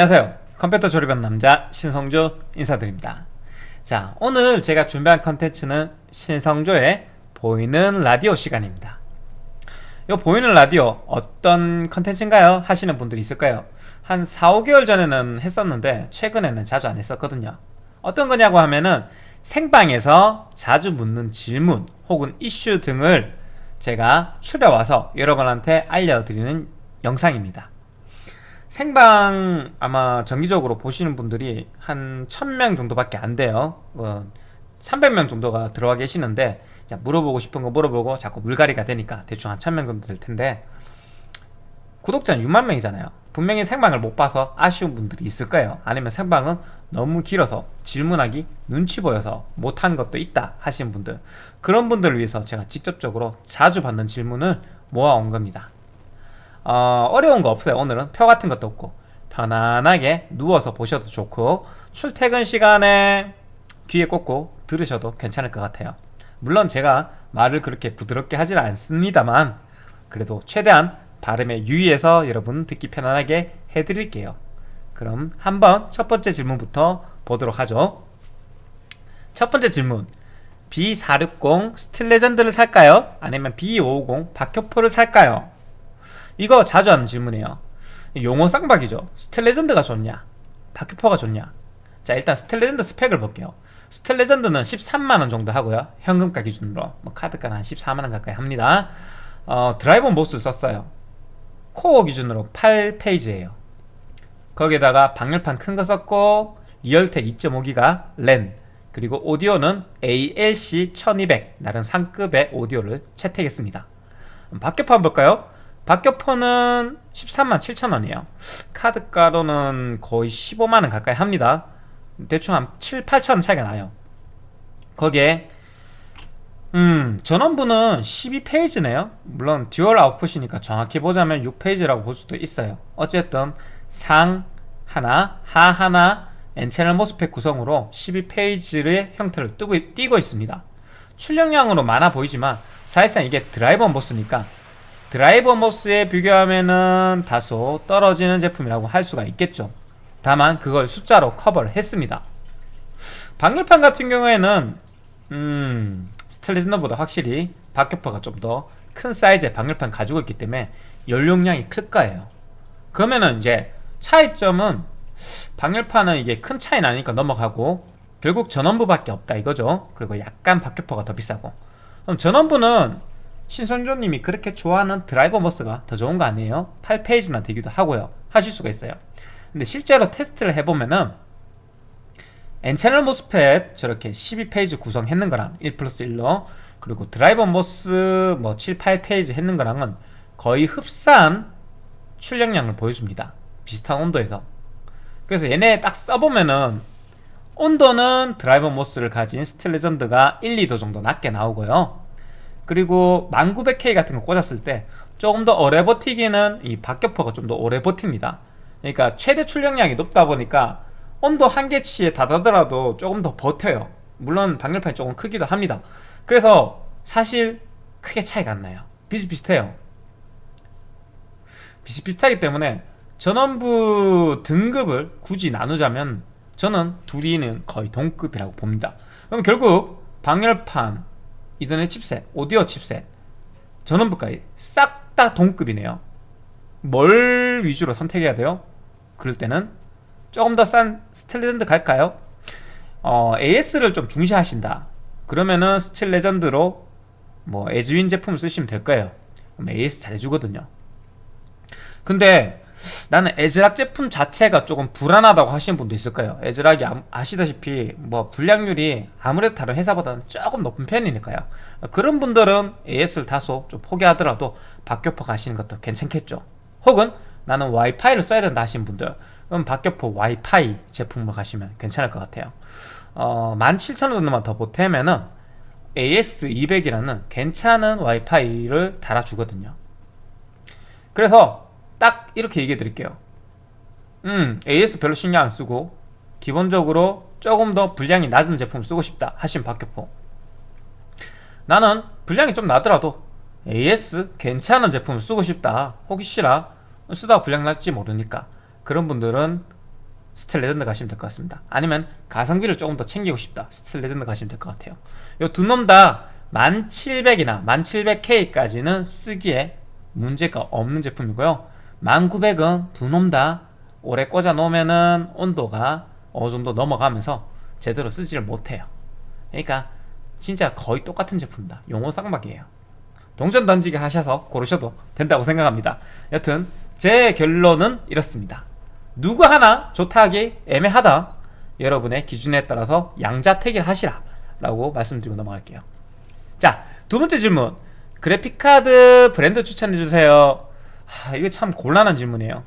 안녕하세요. 컴퓨터 조립한 남자 신성조 인사드립니다. 자 오늘 제가 준비한 컨텐츠는 신성조의 보이는 라디오 시간입니다. 이 보이는 라디오 어떤 컨텐츠인가요? 하시는 분들이 있을까요? 한 4, 5개월 전에는 했었는데 최근에는 자주 안 했었거든요. 어떤 거냐고 하면은 생방에서 자주 묻는 질문 혹은 이슈 등을 제가 추려와서 여러분한테 알려드리는 영상입니다 생방 아마 정기적으로 보시는 분들이 한 1000명 정도밖에 안 돼요. 어, 300명 정도가 들어와 계시는데 물어보고 싶은 거 물어보고 자꾸 물갈이가 되니까 대충 한 1000명 정도 될 텐데 구독자는 6만 명이잖아요. 분명히 생방을 못 봐서 아쉬운 분들이 있을 거예요. 아니면 생방은 너무 길어서 질문하기 눈치 보여서 못한 것도 있다 하시는 분들. 그런 분들을 위해서 제가 직접적으로 자주 받는 질문을 모아온 겁니다 어, 어려운 거 없어요. 오늘은 표 같은 것도 없고 편안하게 누워서 보셔도 좋고 출퇴근 시간에 귀에 꽂고 들으셔도 괜찮을 것 같아요. 물론 제가 말을 그렇게 부드럽게 하진 않습니다만 그래도 최대한 발음에 유의해서 여러분 듣기 편안하게 해드릴게요. 그럼 한번 첫 번째 질문부터 보도록 하죠. 첫 번째 질문. B460 스틸레전드를 살까요? 아니면 B550 박격포를 살까요? 이거 자주 하는 질문이에요. 용호쌍박이죠. 스틸레전드가 좋냐? 박격포가 좋냐? 자 일단 스틸레전드 스펙을 볼게요. 스틸레전드는 13만원 정도 하고요. 현금가 기준으로. 뭐 카드가는 한 14만원 가까이 합니다. 어, driver MOS 썼어요. 코어 기준으로 8 phase예요. 거기에다가 방열판 큰 거 썼고 리얼텍 2.5기가 랜 그리고 오디오는 ALC 1200 나름 상급의 오디오를 채택했습니다. 박격포 볼까요? 박격포는 13만 7천원이에요. 카드가로는 거의 15만원 가까이 합니다. 대충 한 7, 8천원 차이가 나요. 거기에 음 전원부는 12 phase네요. 물론 dual output이니까 정확히 보자면 6 phase라고 볼 수도 있어요. 어쨌든 상 하나, 하 하나, N채널 MOSFET 구성으로 12 phase의 형태를 띄고 있습니다. 출력량으로 많아 보이지만 사실상 이게 driver MOS니까 driver MOS에 비교하면은 다소 떨어지는 제품이라고 할 수가 있겠죠. 다만 그걸 숫자로 커버를 했습니다. 방열판 같은 경우에는 음 스틸레전드보다 확실히 박격포가 좀 더 큰 사이즈의 방열판 가지고 있기 때문에 연용량이 클 거예요. 그러면은 이제 차이점은 방열판은 이게 큰 차이 나니까 넘어가고 결국 전원부밖에 없다 이거죠. 그리고 약간 박격파가 더 비싸고. 그럼 전원부는 신선조님이 그렇게 좋아하는 드라이버 모스가 더 좋은 거 아니에요? 8페이지나 되기도 하고요. 하실 수가 있어요. 근데 실제로 테스트를 해보면은 N채널 모스펫 저렇게 12페이지 구성했는 거랑 1 플러스 1로 그리고 driver MOS 뭐 7, 8 phase 했는 거랑은 거의 흡사한 출력량을 보여줍니다. 비슷한 온도에서. 그래서 얘네 딱 써보면은 온도는 driver MOS를 가진 스틸레전드가 1, 2도 정도 낮게 나오고요 그리고 1900K 같은 거 꽂았을 때 조금 더 오래 버티기는 이 박격포가 좀 더 오래 버팁니다. 그러니까 최대 출력량이 높다 보니까 온도 한계치에 닿아더라도 조금 더 버텨요. 물론 방열판이 조금 크기도 합니다. 그래서 사실 크게 차이가 안 나요. 비슷비슷해요. 비슷비슷하기 때문에 전원부 등급을 굳이 나누자면 저는 둘이는 거의 동급이라고 봅니다. 그럼 결국 방열판 이더넷 칩셋, 오디오 칩셋. 전원부까지 싹 다 동급이네요. 뭘 위주로 선택해야 돼요? 그럴 때는 조금 더 싼 스틸레전드 갈까요? 어, AS를 좀 중시하신다. 그러면은 스틸 레전드로 뭐 에즈윈 제품을 쓰시면 될 거예요. AS 잘해주거든요. 근데 나는 에즈락 제품 자체가 조금 불안하다고 하시는 분도 있을 거예요. 에즈락이 아시다시피 뭐 불량률이 아무래도 다른 회사보다는 조금 높은 편이니까요. 그런 분들은 AS를 다소 좀 포기하더라도 박격포 가시는 것도 괜찮겠죠. 혹은 나는 와이파이를 써야 된다 하시는 분들 그럼 박격포 와이파이 제품으로 가시면 괜찮을 것 같아요. 어, 17,000원 정도만 더 보태면은 AS200이라는 괜찮은 와이파이를 달아주거든요. 그래서 딱 이렇게 얘기해 드릴게요. 음 AS 별로 신경 안 쓰고 기본적으로 조금 더 분량이 낮은 제품 쓰고 싶다 하시면 박격포. 나는 분량이 좀 나더라도 AS 괜찮은 제품을 쓰고 싶다. 혹시나 쓰다가 불량 날지 모르니까 그런 분들은 스틸 레전드 가시면 될 것 같습니다. 아니면 가성비를 조금 더 챙기고 싶다. 스틸 레전드 가시면 될 것 같아요. 요 두 놈 다 1700이나 1700K까지는 쓰기에 문제가 없는 제품이고요 1900은 두 놈 다. 오래 꽂아 놓으면은 온도가 어느 정도 넘어가면서 제대로 쓰지를 못해요. 그러니까 진짜 거의 똑같은 제품입니다. 용어 쌍박이에요. 동전 던지기 하셔서 고르셔도 된다고 생각합니다. 여튼 제 결론은 이렇습니다. 누구 하나 좋다 하기 애매하다. 여러분의 기준에 따라서 양자택일 하시라 라고 말씀드리고 넘어갈게요. 자 두번째 질문. 그래픽카드 브랜드 추천해주세요 하, 이거 참 곤란한 질문이에요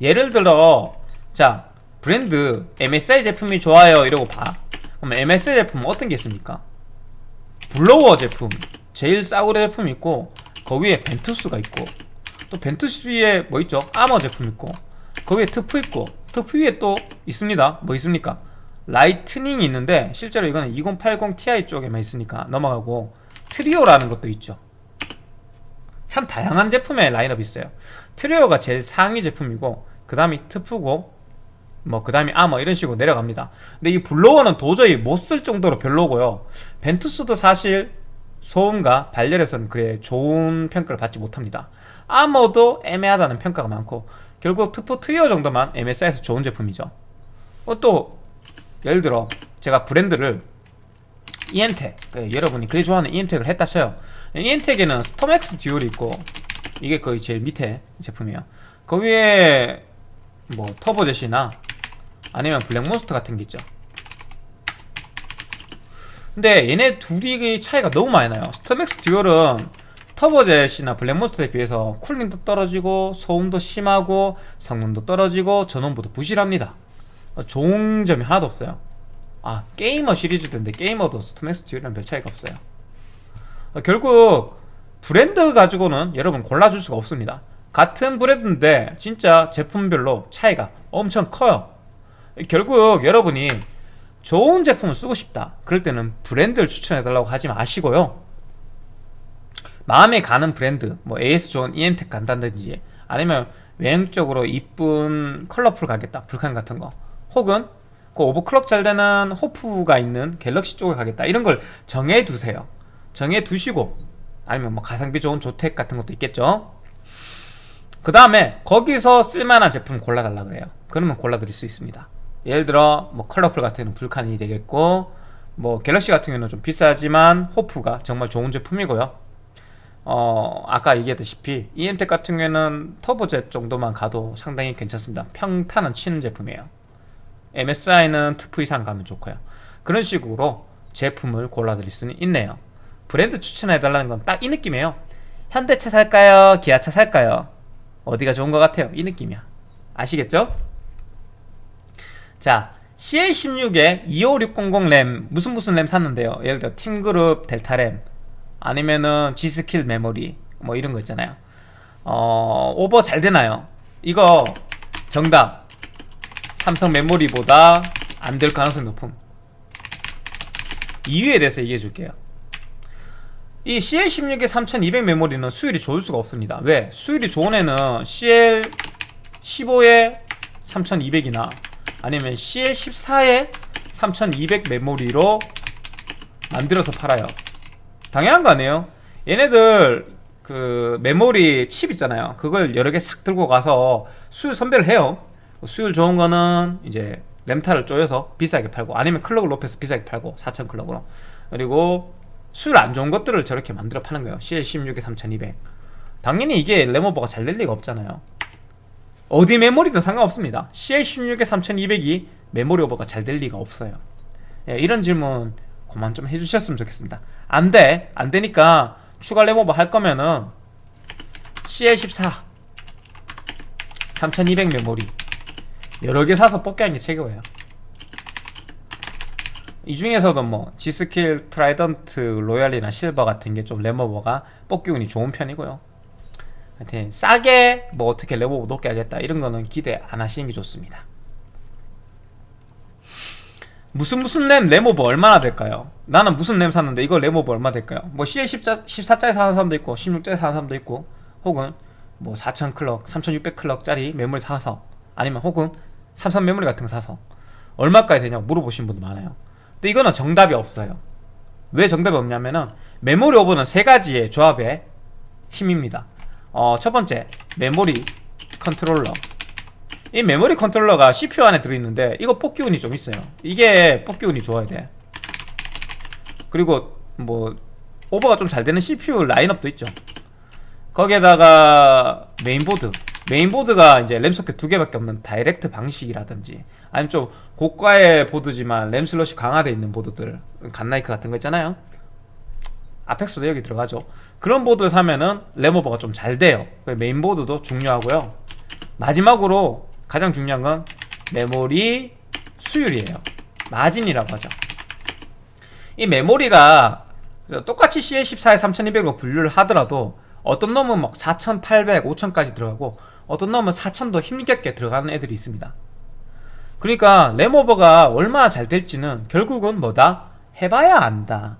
예를 들어 자 브랜드 MSI 제품이 좋아요 이러고 봐 그럼 MSI 제품은 어떤 게 있습니까? blower 제품 제일 싸구려 제품이 있고 그 위에 Ventus가 있고 또 Ventus 위에 뭐 있죠? 아머 제품 있고 그 위에 Duke 있고 Duke 위에 또 있습니다 뭐 있습니까? Lightning이 있는데 실제로 이거는 2080 Ti 쪽에만 있으니까 넘어가고 Trio라는 것도 있죠 참 다양한 제품의 라인업이 있어요. Trio가 제일 상위 제품이고 그 다음이 Duke고 뭐 그 다음이 아머 이런 식으로 내려갑니다. 근데 이 blower는 도저히 못 쓸 정도로 별로고요. Ventus도 사실 소음과 발열에서는 그래 좋은 평가를 받지 못합니다. 아머도 애매하다는 평가가 많고 결국 Duke Trio 정도만 MSI에서 좋은 제품이죠. 어, 또 예를 들어 제가 브랜드를 EMTEK 그 여러분이 그리 좋아하는 EMTEK을 했다 쳐요 EMTEK에는 Storm X Dual이 있고 이게 거의 제일 밑에 제품이에요. 그 위에 뭐 Turbo Jet이나 아니면 Black Monster 같은 게 있죠. 근데 얘네 둘이 차이가 너무 많이 나요. 스톰엑스 듀얼은 터보젯이나 블랙몬스터에 비해서 cooling도 떨어지고 소음도 심하고 성능도 떨어지고 전원부도 부실합니다. 좋은 점이 하나도 없어요. 아 게이머 시리즈인데 게이머도 Storm X Dual이랑 별 차이가 없어요. 어, 결국 브랜드 가지고는 여러분 골라줄 수가 없습니다. 같은 브랜드인데 진짜 제품별로 차이가 엄청 커요. 결국 여러분이 좋은 제품을 쓰고 싶다. 그럴 때는 브랜드를 추천해달라고 하지 마시고요. 마음에 가는 브랜드 뭐 AS 좋은 EMTEK 간다든지 아니면 외형적으로 이쁜 Colorful 가겠다 Vulcan 같은 거 혹은 그 오버클럭 잘 되는 호프가 있는 갤럭시 쪽에 가겠다. 이런 걸 정해두세요 정해두시고 아니면 뭐 가성비 좋은 조텍 같은 것도 있겠죠? 그 다음에 거기서 쓸만한 제품 골라달라 그래요. 그러면 골라드릴 수 있습니다. 예를 들어 뭐 컬러풀 같은 경우는 불칸이 되겠고 뭐 갤럭시 같은 경우는 좀 비싸지만 호프가 정말 좋은 제품이고요. 어 아까 얘기했다시피 EM텍 같은 경우에는 터보젯 정도만 가도 상당히 괜찮습니다. 평탄은 치는 제품이에요. MSI는 Duke 이상 가면 좋고요. 그런 식으로 제품을 골라드릴 수는 있네요 브랜드 추천해달라는 건 딱 이 느낌이에요 현대차 살까요? 기아차 살까요? 어디가 좋은 것 같아요? 이 느낌이야 아시겠죠? 자 CL16에 25600 램 무슨 무슨 램 샀는데요 예를 들어 TeamGroup Delta 램 아니면은 G.Skill 메모리 뭐 이런 거 있잖아요 어 오버 잘 되나요? 이거 정답 삼성 메모리보다 안 될 가능성이 높음 이유에 대해서 얘기해 줄게요 이 CL16의 3200 메모리는 수율이 좋을 수가 없습니다. 왜? 수율이 좋은 애는 CL15에 3200이나 아니면 CL14에 3200 메모리로 만들어서 팔아요. 당연한 거 아니에요? 얘네들 그 메모리 칩 있잖아요. 그걸 여러 개 싹 들고 가서 수율 선별을 해요. 수율 좋은 거는 이제 램타를 쪼여서 비싸게 팔고 아니면 clock을 높여서 비싸게 팔고 4000 clock으로. 그리고 수율 안 좋은 것들을 저렇게 만들어 파는 거예요. CL16에 3200 당연히 이게 램오버가 잘 될 리가 없잖아요. 어디 메모리든 상관없습니다. CL16에 3200이 메모리 오버가 잘 될 리가 없어요. 예, 이런 질문 그만 좀 해주셨으면 좋겠습니다. 안돼. 안되니까 추가 램오버 할 거면은 CL14 3200 메모리. 여러 개 사서 뽑기 하는 게 최고예요 이 중에서도 뭐 G.Skill Trident Royal이나 Silver 같은 게좀 램오버가 뽑기 운이 좋은 편이고요 하여튼 싸게 뭐 어떻게 램오버 높게 하겠다 이런 거는 기대 안 하시는 게 좋습니다 무슨 무슨 램 램오버 얼마나 될까요? 나는 무슨 램 샀는데 이거 램오버 얼마 될까요? 뭐 CL14, 14짜리 사는 사람도 있고 16짜리 사는 사람도 있고 혹은 뭐 4000 clock, 3600 clock짜리 메모리 사서 아니면 혹은 삼성 메모리 같은 거 사서 얼마까지 되냐고 물어보시는 분도 많아요 근데 이거는 정답이 없어요. 왜 정답이 없냐면은 메모리 오버는 세 가지의 조합의 힘입니다. 어, 첫 번째 메모리 컨트롤러. 이 메모리 컨트롤러가 CPU 안에 들어있는데 이거 뽑기운이 좀 있어요. 이게 뽑기운이 좋아야 돼. 그리고 뭐 오버가 좀 잘 되는 CPU 라인업도 있죠. 거기에다가 메인보드. 메인보드가 이제 램 소켓 두 개밖에 없는 direct 방식이라든지 아니면 좀 고가의 보드지만 램 슬롯이 강화되어 있는 보드들 Godlike 같은 거 있잖아요. Apex도 여기 들어가죠. 그런 보드 사면은 램오버가 좀 잘 돼요. 메인보드도 중요하고요. 마지막으로 가장 중요한 건 메모리 수율이에요. 마진이라고 하죠. 이 메모리가 똑같이 CL14에 3200으로 분류를 하더라도 어떤 놈은 막 4800, 5000까지 들어가고 어떤 놈은 4000도 힘겹게 들어가는 애들이 있습니다 그러니까 램오버가 얼마나 잘 될지는 결국은 뭐다? 해봐야 안다.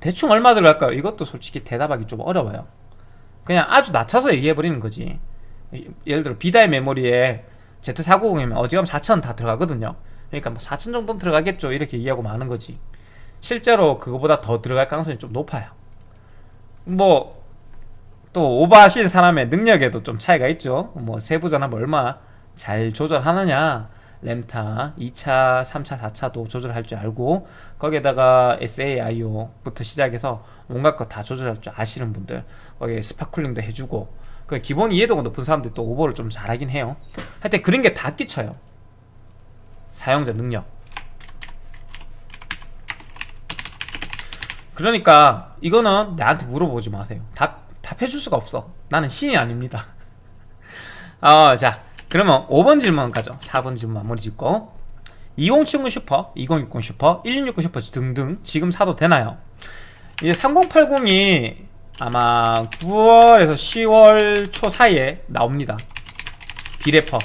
대충 얼마 들어갈까요? 이것도 솔직히 대답하기 좀 어려워요. 그냥 아주 낮춰서 얘기해버리는 거지. 예를 들어 비다의 메모리에 Z490이면 어지간하면 4000다 들어가거든요. 그러니까 뭐4000 정도는 들어가겠죠. 이렇게 얘기하고 마는 거지. 실제로 그거보다 더 들어갈 가능성이 좀 높아요. 뭐 또 오버하실 사람의 능력에도 좀 차이가 있죠. 뭐 세부 전압 얼마 잘 조절하느냐 램타 2차, 3차, 4차도 조절할 줄 알고 거기에다가 SAIO부터 시작해서 온갖 거 다 조절할 줄 아시는 분들 거기에 spot cooling도 해주고 그 기본 이해도가 높은 사람들이 또 오버를 좀 잘하긴 해요. 하여튼 그런 게 다 끼쳐요. 사용자 능력. 그러니까 이거는 나한테 물어보지 마세요. 답, 답해줄 수가 없어. 나는 신이 아닙니다. 어, 자 그러면 5번 질문 가죠. 4번 질문 마무리 짓고. 2070 슈퍼, 2060 슈퍼, 1660 슈퍼 등등 지금 사도 되나요? 이제 3080이 아마 9월에서 10월 초 사이에 나옵니다. 비레퍼.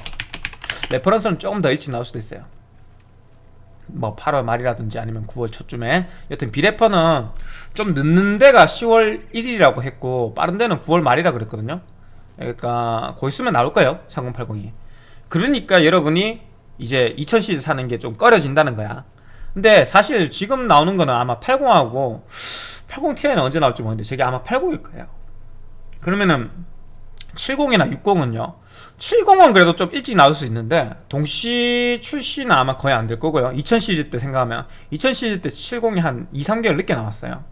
reference는 조금 더 일찍 나올 수도 있어요. 뭐 8월 말이라든지 아니면 9월 초쯤에. 여튼 비레퍼는 좀 늦는 데가 10월 1일이라고 했고 빠른 데는 9월 말이라 그랬거든요 그러니까 곧 있으면 나올 거예요 3080이. 그러니까 여러분이 이제 2000시리즈 사는 게 좀 꺼려진다는 거야. 근데 사실 지금 나오는 거는 아마 80하고 80ti는 언제 나올지 모르는데 저게 아마 80일 거예요. 그러면은 70이나 60은요? 70은 그래도 좀 일찍 나올 수 있는데 동시 출시는 아마 거의 안 될 거고요. 2000 시리즈 때 생각하면 2000 시리즈 때 70이 한 2, 3개월 늦게 나왔어요.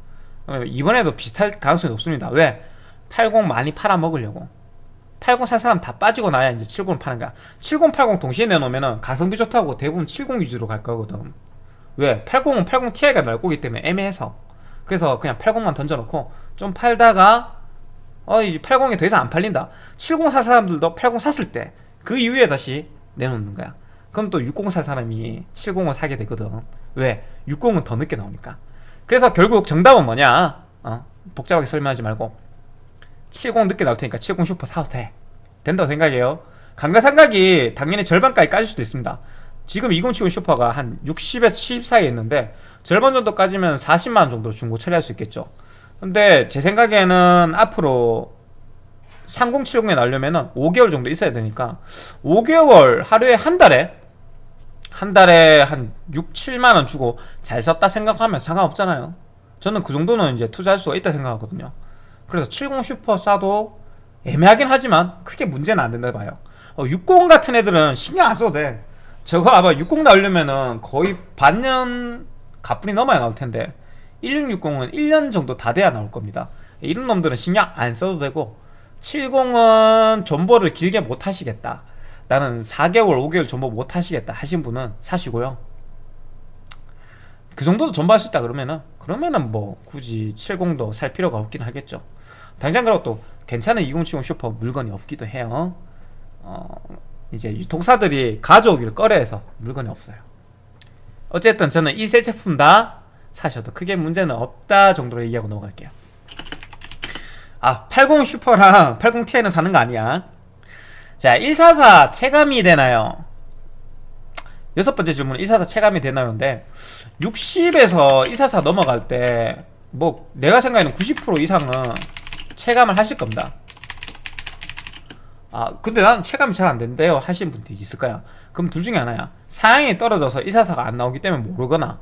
이번에도 비슷할 가능성이 높습니다. 왜? 80 많이 팔아먹으려고 80 살 사람 다 빠지고 나야 이제 70 파는 거야. 70, 80 동시에 내놓으면 가성비 좋다고 대부분 70 위주로 갈 거거든. 왜? 80은 80ti가 날 거기 때문에 애매해서. 그래서 그냥 80만 던져놓고 좀 팔다가 어 이제 80이 더 이상 안 팔린다. 70 살 사람들도 80 샀을 때 그 이후에 다시 내놓는 거야. 그럼 또 60 살 사람이 70을 사게 되거든. 왜? 60은 더 늦게 나오니까. 그래서 결국 정답은 뭐냐? 어? 복잡하게 설명하지 말고 70 늦게 나올 테니까 70 슈퍼 사도 돼. 된다고 생각해요. 감가상각이 당연히 절반까지 까질 수도 있습니다. 지금 2070 Super가 한 60에서 70 사이에 있는데 절반 정도 까지면 40만원 정도 중고 처리할 수 있겠죠. 근데 제 생각에는 앞으로 3070에 나오려면 5개월 정도 있어야 되니까 5개월 하루에 한 달에 한 달에 한 6, 7만원 주고 잘 썼다 생각하면 상관없잖아요. 저는 그 정도는 이제 투자할 수가 있다 생각하거든요 그래서 70 슈퍼 싸도 애매하긴 하지만 크게 문제는 안 된다 봐요. 어, 60 같은 애들은 신경 안 써도 돼. 저거 아마 60 나오려면은 거의 반년 가뿐히 넘어야 나올 텐데 1660은 1년 정도 다 돼야 나올 겁니다. 이런 놈들은 신경 안 써도 되고 70은 존버를 길게 못 하시겠다. 나는 4개월 5개월 존버 못 하시겠다 하신 분은 사시고요. 그 정도도 존버할 수 있다 그러면은 그러면은 뭐 굳이 70도 살 필요가 없긴 하겠죠 당장 그렇고 또 괜찮은 2070 슈퍼 물건이 없기도 해요 어, 이제 유통사들이 가져오기를 꺼려해서 물건이 없어요 어쨌든 저는 이 세 제품 다 사셔도 크게 문제는 없다 정도로 얘기하고 넘어갈게요 아, 80 슈퍼랑 80 Ti는 사는 거 아니야. 자, 144 체감이 되나요? 여섯 번째 질문은 144 체감이 되나요인데 60에서 144 넘어갈 때 뭐 내가 생각에는 90% 이상은 체감을 하실 겁니다. 아 근데 난 체감이 잘 안 된대요. 하시는 분들이 있을 거야 그럼 둘 중에 하나야. 사양이 떨어져서 144가 안 나오기 때문에 모르거나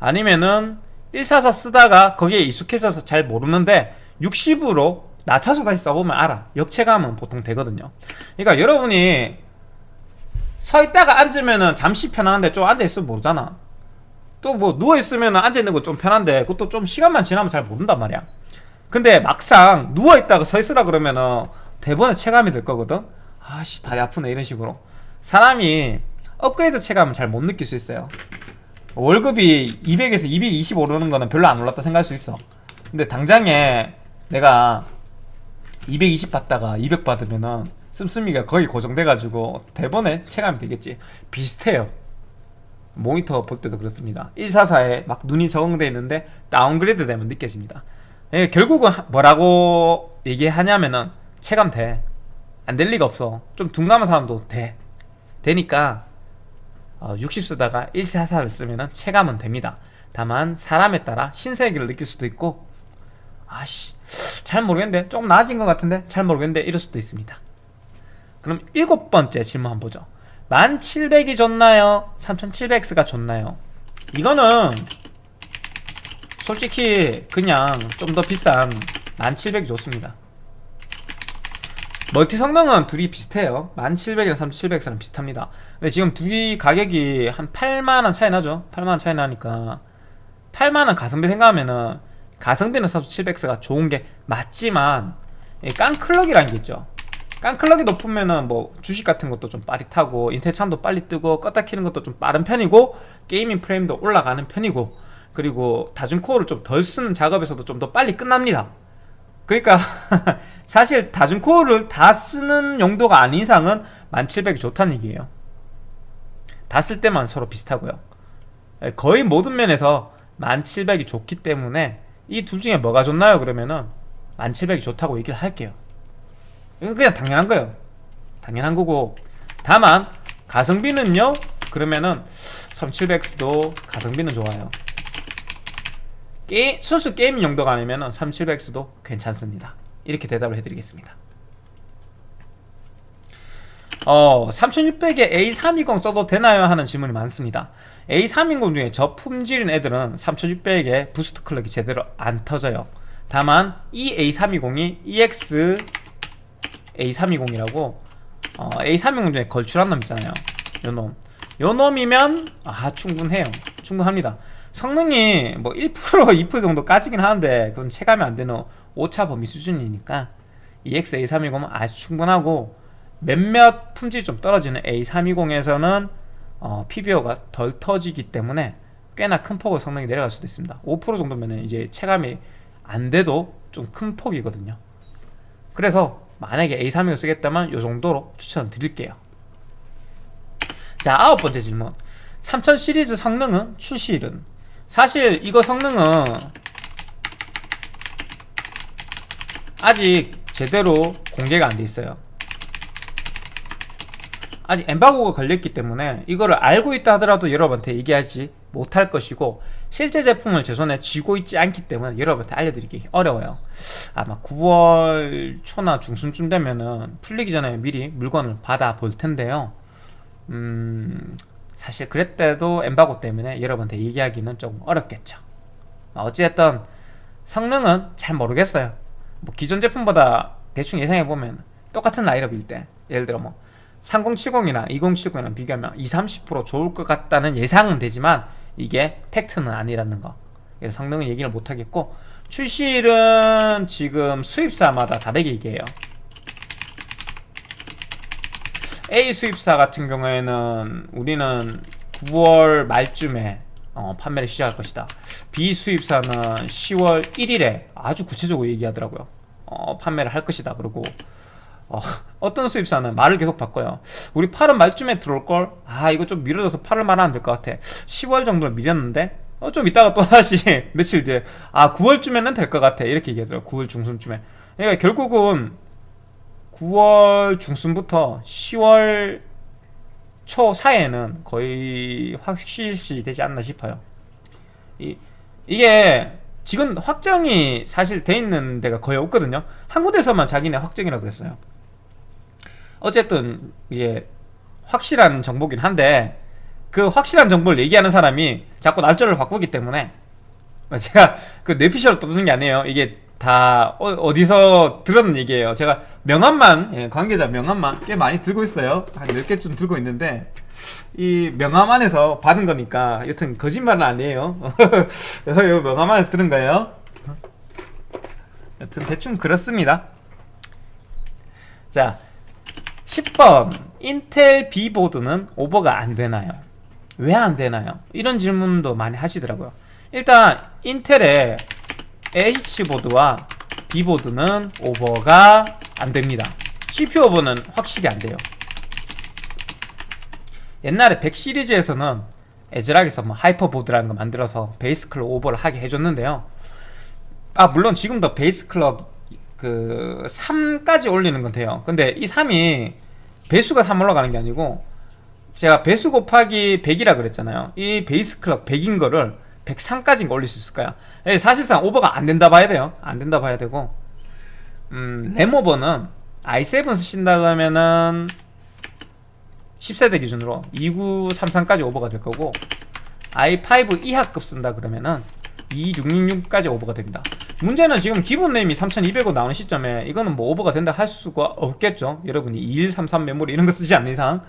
아니면은 144 쓰다가 거기에 익숙해져서 잘 모르는데 60으로 낮춰서 다시 써보면 알아. 역체감은 보통 되거든요. 그러니까 여러분이 서 있다가 앉으면은 잠시 편한데 좀 앉아있으면 모르잖아. 또 뭐 누워있으면 앉아있는 거 좀 편한데 그것도 좀 시간만 지나면 잘 모른단 말이야 근데 막상 누워있다가 서 있으라 그러면은 대본에 체감이 될 거거든? 아씨 다리 아프네 이런 식으로. 사람이 업그레이드 체감을 잘못 느낄 수 있어요. 월급이 200에서 220 오르는 거는 별로 안 올랐다 생각할 수 있어. 근데 당장에 내가 220 받다가 200 받으면은 씀씀이가 거의 고정돼가지고 대번에 체감이 되겠지. 비슷해요. 모니터 볼 때도 그렇습니다. 144에 막 눈이 적응돼 있는데 downgrade 되면 느껴집니다 예, 결국은 하- 뭐라고 얘기하냐면은 체감 돼. 안 될 리가 없어. 좀 둔감한 사람도 돼. 되니까 어, 60 쓰다가 144를 쓰면은 체감은 됩니다. 다만 사람에 따라 신세계를 느낄 수도 있고 아씨 잘 모르겠는데 조금 나아진 것 같은데 잘 모르겠는데 이럴 수도 있습니다. 그럼 일곱 번째 질문 한번 보죠. 1700이 좋나요? 3700X가 좋나요? 이거는 솔직히 그냥 좀 더 비싼 1700이 좋습니다. 멀티 성능은 둘이 비슷해요. 1700이랑 3700X랑 비슷합니다. 근데 지금 둘이 가격이 한 8만원 차이 나죠? 8만원 차이 나니까. 8만원 가성비 생각하면은 가성비는 3700X가 좋은 게 맞지만 이 깡클럭이라는 게 있죠. 깡클럭이 높으면은 뭐 주식 같은 것도 좀 빠릿하고 인텔 창도 빨리 뜨고 껐다 키는 것도 좀 빠른 편이고 게이밍 프레임도 올라가는 편이고 그리고 다중코어를 좀 덜 쓰는 작업에서도 좀 더 빨리 끝납니다. 그러니까 사실 다중코어를 다 쓰는 용도가 아닌 이상은 1700이 좋다는 얘기예요. 다 쓸 때만 서로 비슷하고요. 거의 모든 면에서 1700이 좋기 때문에 이 둘 중에 뭐가 좋나요? 그러면은 1700이 좋다고 얘기를 할게요. 이건 그냥 당연한 거예요. 당연한 거고. 다만 가성비는요? 그러면은 3700X도 가성비는 좋아요 게 순수 게임 용도가 아니면 3700X도 괜찮습니다. 이렇게 대답을 해드리겠습니다. 어, 3600에 A320 써도 되나요? 하는 질문이 많습니다. A320 중에 저품질인 애들은 3600에 부스트 클럭이 제대로 안 터져요. 다만 이 A320이 EX A320이라고 어, A320 중에 걸출한 놈 있잖아요. 요놈. 요놈이면 아 충분해요. 충분합니다 성능이 뭐 1% 2% 정도 까지긴 하는데 그건 체감이 안 되는 오차 범위 수준이니까 EX A320은 아주 충분하고 몇몇 품질이 좀 떨어지는 A320에서는 어, PBO가 덜 터지기 때문에 꽤나 큰 폭으로 성능이 내려갈 수도 있습니다. 5% 정도면 이제 체감이 안 돼도 좀 큰 폭이거든요. 그래서 만약에 A320 쓰겠다면 이 정도로 추천을 드릴게요. 자 아홉 번째 질문. 3000 시리즈 성능은 출시일은 사실 이거 성능은 아직 제대로 공개가 안 돼 있어요. 아직 엠바고가 걸렸기 때문에 이거를 알고 있다 하더라도 여러분한테 얘기하지 못할 것이고 실제 제품을 제 손에 쥐고 있지 않기 때문에 여러분한테 알려드리기 어려워요. 아마 9월 초나 중순쯤 되면은 풀리기 전에 미리 물건을 받아 볼 텐데요. 음 사실 그랬대도 엠바고 때문에 여러분한테 얘기하기는 조금 어렵겠죠. 어찌됐든 성능은 잘 모르겠어요. 뭐 기존 제품보다 대충 예상해보면 똑같은 라인업일 때 예를 들어 뭐 3070이나 2070이랑 비교하면 20, 30% 좋을 것 같다는 예상은 되지만 이게 팩트는 아니라는 거. 그래서 성능은 얘기를 못하겠고 출시일은 지금 수입사마다 다르게 얘기해요 A 수입사 같은 경우에는 우리는 9월 말쯤에 어, 판매를 시작할 것이다. B 수입사는 10월 1일에 아주 구체적으로 얘기하더라고요. 어, 판매를 할 것이다 그리고. 어, 떤 수입사는 말을 계속 바꿔요. 우리 8월 말쯤에 들어올걸? 아 이거 좀 미뤄져서 8월 말 하면 될 것 같아. 10월 정도로 미뤘는데? 어, 좀 이따가 또 다시 며칠 뒤에. 아 9월쯤에는 될 것 같아. 이렇게 얘기하더라고 9월 중순쯤에. 그러니까 결국은 9월 중순부터 10월 초 사이에는 거의 확실시 되지 않나 싶어요. 이, 이게 지금 확정이 사실 돼 있는 데가 거의 없거든요. 한 군데서만 자기네 확정이라고 그랬어요. 어쨌든 이게 확실한 정보긴 한데 그 확실한 정보를 얘기하는 사람이 자꾸 날짜를 바꾸기 때문에 제가 그 뇌피셜을 떠드는 게 아니에요. 이게 다 어, 디서 들은 얘기예요. 제가 명함만 예, 관계자 명함만 꽤 많이 들고 있어요. 한 10개쯤 들고 있는데 이 명함 안에서 받은 거니까 여튼 거짓말은 아니에요. 이 명함 안에서 들은 거예요. 여튼 대충 그렇습니다. 자, 10번 인텔 B보드는 오버가 안 되나요? 왜 안 되나요? 이런 질문도 많이 하시더라고요. 일단 인텔의 H보드와 B보드는 오버가 안 됩니다. CPU 오버는 확실히 안 돼요. 옛날에 100 시리즈에서는 ASRock에서 뭐 하이퍼보드라는 거 만들어서 base clock 오버를 하게 해줬는데요. 아 물론 지금도 base clock 그 3까지 올리는 건 돼요. 근데 이 3이 배수가 3 올라가는 게 아니고 제가 배수 곱하기 100이라 그랬잖아요. 이 베이스 클럭 100인 거를 103까지 올릴 수 있을까요? 예, 사실상 오버가 안 된다 봐야 돼요. 안 된다 봐야 되고 음, 램 오버는 i7 쓰신다 그러면은 10세대 기준으로 2933까지 오버가 될 거고 i5 이하급 쓴다 그러면은 2666까지 오버가 됩니다. 문제는 지금 기본 램이 3200원 나오는 시점에 이거는 뭐 오버가 된다 할 수가 없겠죠. 여러분이 2133 메모리 이런 거 쓰지 않는 이상.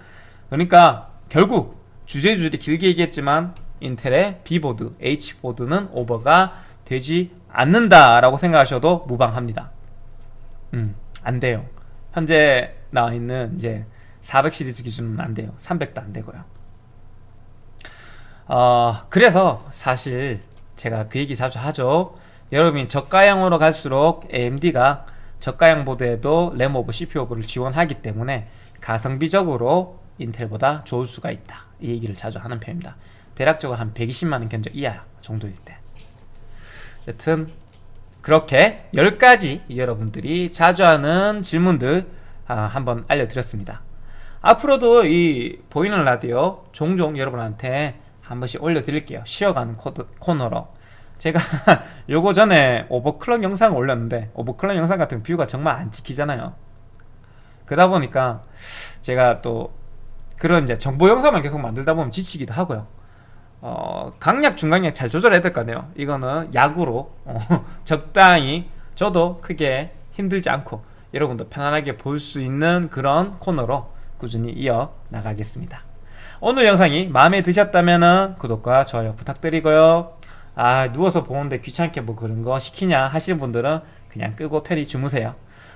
그러니까 결국 주제주제 길게 얘기했지만 인텔의 B보드, H보드는 오버가 되지 않는다라고 생각하셔도 무방합니다. 음, 안 돼요. 현재 나와 있는 이제 400 시리즈 기준은 안 돼요. 300도 안 되고요. 어, 그래서 사실 제가 그 얘기 자주 하죠. 여러분이 저가형으로 갈수록 AMD가 저가형 보드에도 램 오버 CPU 오버를 지원하기 때문에 가성비적으로 인텔보다 좋을 수가 있다. 이 얘기를 자주 하는 편입니다. 대략적으로 한 120만원 견적 이하 정도일 때. 여튼 그렇게 10가지 여러분들이 자주 하는 질문들 아, 한번 알려드렸습니다. 앞으로도 이 보이는 라디오 종종 여러분한테 한 번씩 올려드릴게요. 쉬어가는 코드, 코너로. 제가 요거 전에 오버클럭 영상을 올렸는데 오버클럭 영상 같은 뷰가 정말 안 찍히잖아요. 그러다 보니까 제가 또 그런 이제 정보 영상만 계속 만들다 보면 지치기도 하고요. 어, 강약 중강약 잘 조절해야 될 거 아니에요. 이거는 약으로 어, 적당히 저도 크게 힘들지 않고 여러분도 편안하게 볼 수 있는 그런 코너로 꾸준히 이어 나가겠습니다. 오늘 영상이 마음에 드셨다면 구독과 좋아요 부탁드리고요. 아 누워서 보는데 귀찮게 뭐 그런 거 시키냐 하시는 분들은 그냥 끄고 편히 주무세요.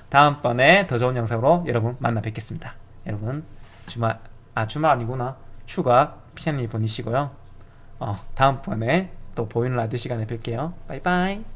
다음번에 더 좋은 영상으로 여러분 만나 뵙겠습니다. 여러분 주말 아 주말 아니구나 휴가 편히 보내시고요. 어, 다음번에 또 보이는 라디오 시간에 뵐게요. 바이바이.